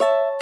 you